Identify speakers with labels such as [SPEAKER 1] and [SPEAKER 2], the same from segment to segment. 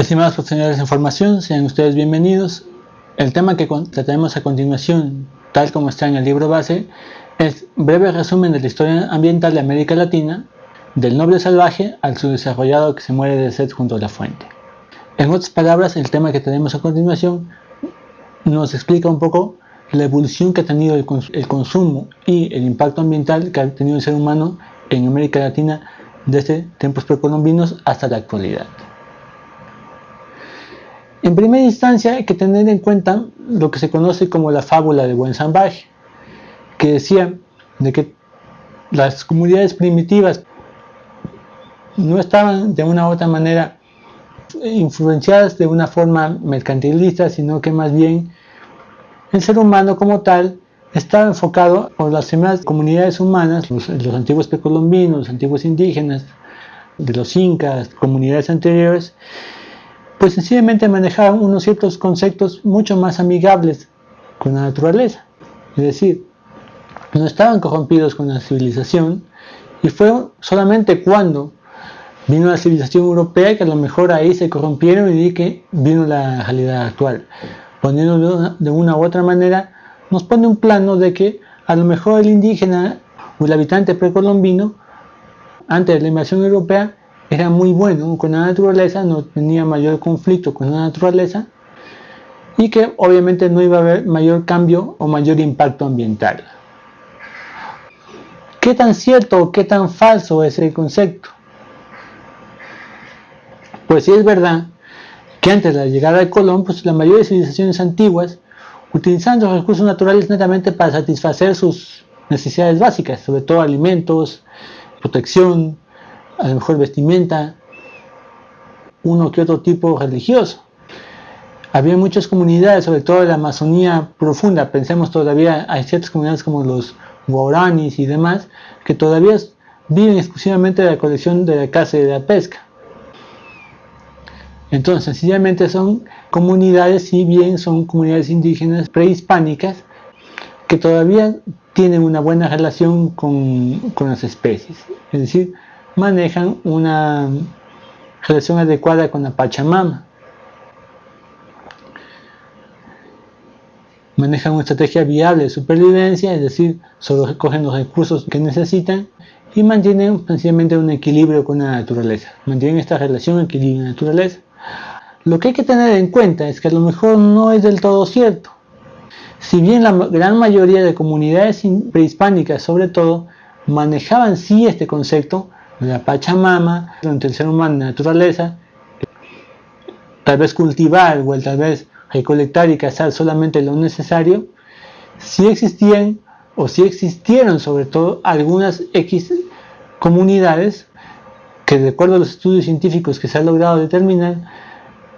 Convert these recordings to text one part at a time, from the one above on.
[SPEAKER 1] Estimados profesionales de información, sean ustedes bienvenidos. El tema que trataremos a continuación, tal como está en el libro base, es breve resumen de la historia ambiental de América Latina, del noble salvaje al subdesarrollado que se muere de sed junto a la fuente. En otras palabras, el tema que tenemos a continuación nos explica un poco la evolución que ha tenido el, el consumo y el impacto ambiental que ha tenido el ser humano en América Latina desde tiempos precolombinos hasta la actualidad. En primera instancia hay que tener en cuenta lo que se conoce como la fábula de buen salvaje, que decía de que las comunidades primitivas no estaban de una u otra manera influenciadas de una forma mercantilista, sino que más bien el ser humano como tal estaba enfocado por las primeras comunidades humanas, los, los antiguos precolombinos, los antiguos indígenas, de los incas, comunidades anteriores, pues sencillamente manejaban unos ciertos conceptos mucho más amigables con la naturaleza. Es decir, no estaban corrompidos con la civilización y fue solamente cuando vino la civilización europea que a lo mejor ahí se corrompieron y que vino la realidad actual. Poniendo de una u otra manera, nos pone un plano de que a lo mejor el indígena o el habitante precolombino, antes de la invasión europea, era muy bueno con la naturaleza, no tenía mayor conflicto con la naturaleza y que obviamente no iba a haber mayor cambio o mayor impacto ambiental. ¿Qué tan cierto o qué tan falso es el concepto? Pues sí es verdad que antes de la llegada de Colón, pues la mayoría de civilizaciones antiguas utilizaban los recursos naturales netamente para satisfacer sus necesidades básicas, sobre todo alimentos, protección, a lo mejor vestimenta, uno que otro tipo religioso. Había muchas comunidades, sobre todo en la Amazonía profunda, pensemos todavía, hay ciertas comunidades como los guaranis y demás, que todavía viven exclusivamente de la colección de la caza y de la pesca. Entonces, sencillamente son comunidades, si bien son comunidades indígenas prehispánicas, que todavía tienen una buena relación con, con las especies. Es decir, manejan una relación adecuada con la Pachamama. Manejan una estrategia viable de supervivencia, es decir, solo recogen los recursos que necesitan y mantienen sencillamente un equilibrio con la naturaleza. Mantienen esta relación equilibrio naturaleza. Lo que hay que tener en cuenta es que a lo mejor no es del todo cierto. Si bien la gran mayoría de comunidades prehispánicas, sobre todo, manejaban sí este concepto, la Pachamama, entre el ser humano la naturaleza, tal vez cultivar o tal vez recolectar y cazar solamente lo necesario, si existían o si existieron sobre todo algunas X comunidades que de acuerdo a los estudios científicos que se han logrado determinar,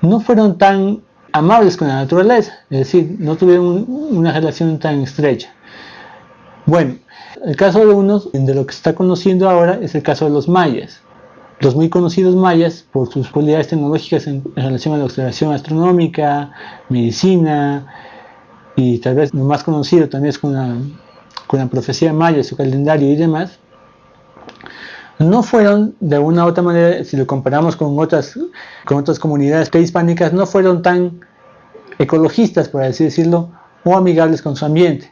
[SPEAKER 1] no fueron tan amables con la naturaleza, es decir, no tuvieron una relación tan estrecha. Bueno, el caso de unos, de lo que se está conociendo ahora, es el caso de los mayas. Los muy conocidos mayas, por sus cualidades tecnológicas en, relación a la observación astronómica, medicina, y tal vez lo más conocido también es con la, con la profecía maya, su calendario y demás, no fueron de una u otra manera, si lo comparamos con otras, con otras comunidades prehispánicas, no fueron tan ecologistas, por así decirlo, o amigables con su ambiente.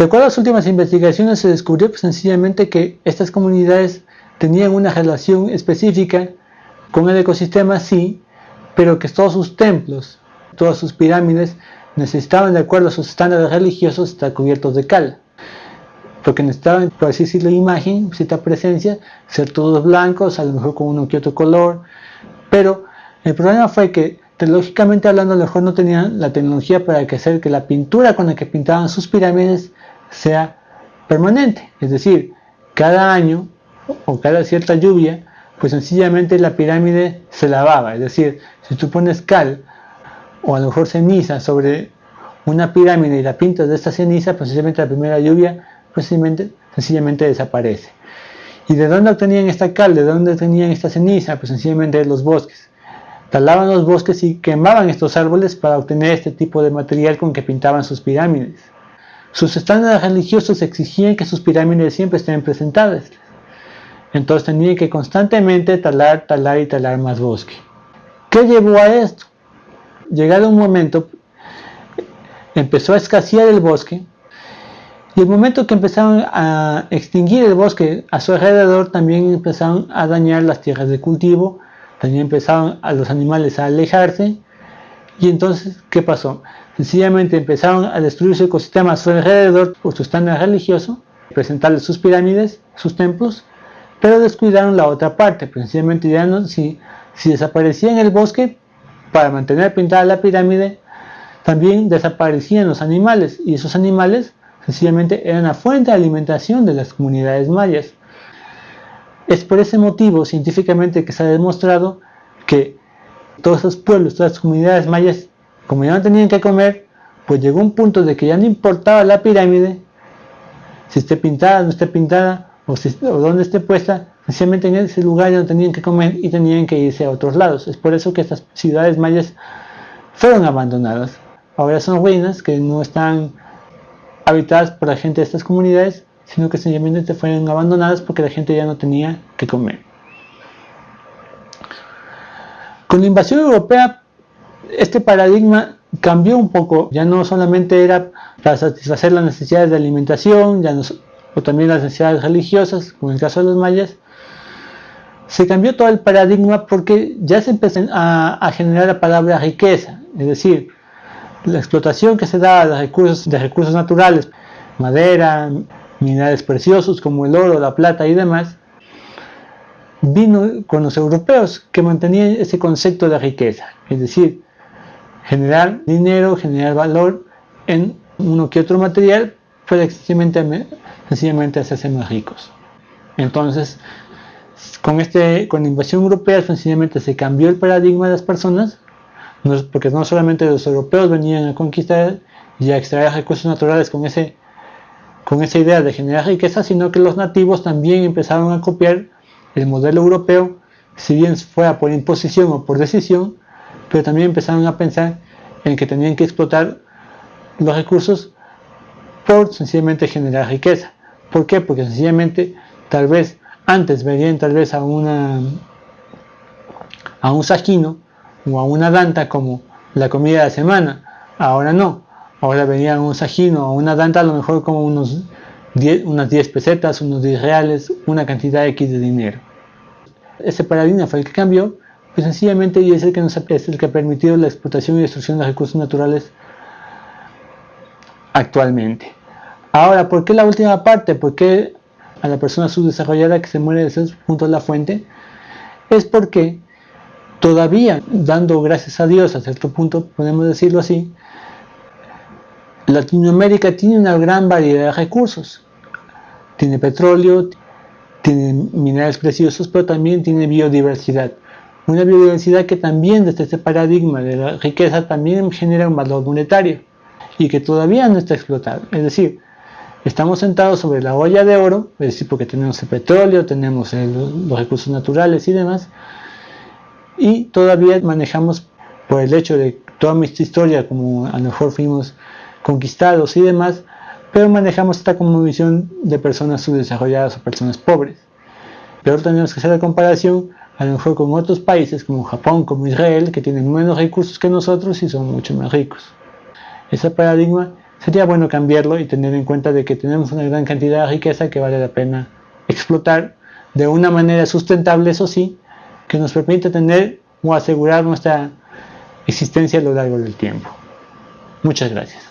[SPEAKER 1] De acuerdo a las últimas investigaciones se descubrió pues, sencillamente que estas comunidades tenían una relación específica con el ecosistema, sí, pero que todos sus templos, todas sus pirámides necesitaban, de acuerdo a sus estándares religiosos, estar cubiertos de cal. Porque necesitaban, por así decirlo, imagen, cierta presencia, ser todos blancos, a lo mejor con uno que otro color. Pero el problema fue que, teológicamente hablando, a lo mejor no tenían la tecnología para hacer que la pintura con la que pintaban sus pirámides sea permanente, es decir, cada año o cada cierta lluvia, pues sencillamente la pirámide se lavaba, es decir, si tú pones cal o a lo mejor ceniza sobre una pirámide y la pintas de esta ceniza, pues sencillamente la primera lluvia pues sencillamente, desaparece. ¿Y de dónde obtenían esta cal? ¿De dónde obtenían esta ceniza? Pues sencillamente de los bosques. Talaban los bosques y quemaban estos árboles para obtener este tipo de material con que pintaban sus pirámides. Sus estándares religiosos exigían que sus pirámides siempre estén presentadas. Entonces tenían que constantemente talar, talar y talar más bosque. ¿Qué llevó a esto? Llegado un momento, empezó a escasear el bosque y el momento que empezaron a extinguir el bosque a su alrededor, también empezaron a dañar las tierras de cultivo, también empezaron a los animales a alejarse. Y entonces, ¿qué pasó? Sencillamente empezaron a destruir su ecosistema a su alrededor por su estándar religioso, presentarles sus pirámides, sus templos, pero descuidaron la otra parte. Sencillamente ya no, si, si desaparecía en el bosque, para mantener pintada la pirámide, también desaparecían los animales y esos animales sencillamente eran la fuente de alimentación de las comunidades mayas. Es por ese motivo científicamente que se ha demostrado que todos esos pueblos, todas las comunidades mayas, como ya no tenían que comer, pues llegó un punto de que ya no importaba la pirámide, si esté pintada, no esté pintada, o, si, o dónde esté puesta, sencillamente en ese lugar ya no tenían que comer y tenían que irse a otros lados. Es por eso que estas ciudades mayas fueron abandonadas. Ahora son ruinas que no están habitadas por la gente de estas comunidades, sino que sencillamente fueron abandonadas porque la gente ya no tenía que comer. Con la invasión europea, este paradigma cambió un poco, ya no solamente era para satisfacer las necesidades de alimentación, ya o también las necesidades religiosas, como en el caso de los mayas, se cambió todo el paradigma porque ya se empezó a, a generar la palabra riqueza, es decir, la explotación que se da de recursos, de recursos naturales, madera, minerales preciosos como el oro, la plata y demás, vino con los europeos que mantenían ese concepto de riqueza, es decir, generar dinero, generar valor en uno que otro material para sencillamente, sencillamente hacerse más ricos. Entonces, con, este, con la invasión europea sencillamente se cambió el paradigma de las personas porque no solamente los europeos venían a conquistar y a extraer recursos naturales con, ese, con esa idea de generar riqueza, sino que los nativos también empezaron a copiar el modelo europeo, si bien fuera por imposición o por decisión, pero también empezaron a pensar en que tenían que explotar los recursos por sencillamente generar riqueza. ¿Por qué? Porque sencillamente tal vez antes verían tal vez a una a un sajino o a una danta como la comida de la semana. Ahora no. Ahora venía un sajino o una danta a lo mejor como unos 10, unas 10 pesetas, unos 10 reales, una cantidad X de dinero. Ese paradigma fue el que cambió, pues sencillamente es el que, nos, es el que ha permitido la explotación y destrucción de recursos naturales actualmente. Ahora, ¿por qué la última parte? ¿Por qué a la persona subdesarrollada que se muere de esos puntos de la fuente? Es porque todavía dando gracias a Dios a cierto punto, podemos decirlo así, Latinoamérica tiene una gran variedad de recursos. Tiene petróleo, tiene minerales preciosos, pero también tiene biodiversidad. Una biodiversidad que también desde este paradigma de la riqueza también genera un valor monetario y que todavía no está explotado. Es decir, estamos sentados sobre la olla de oro, es decir, porque tenemos el petróleo, tenemos los recursos naturales y demás, y todavía manejamos por el hecho de toda nuestra historia, como a lo mejor fuimos conquistados y demás, pero manejamos esta como visión de personas subdesarrolladas o personas pobres. Pero tenemos que hacer la comparación a lo mejor con otros países como Japón, como Israel, que tienen menos recursos que nosotros y son mucho más ricos. Ese paradigma sería bueno cambiarlo y tener en cuenta de que tenemos una gran cantidad de riqueza que vale la pena explotar de una manera sustentable, eso sí, que nos permite tener o asegurar nuestra existencia a lo largo del tiempo. Muchas gracias.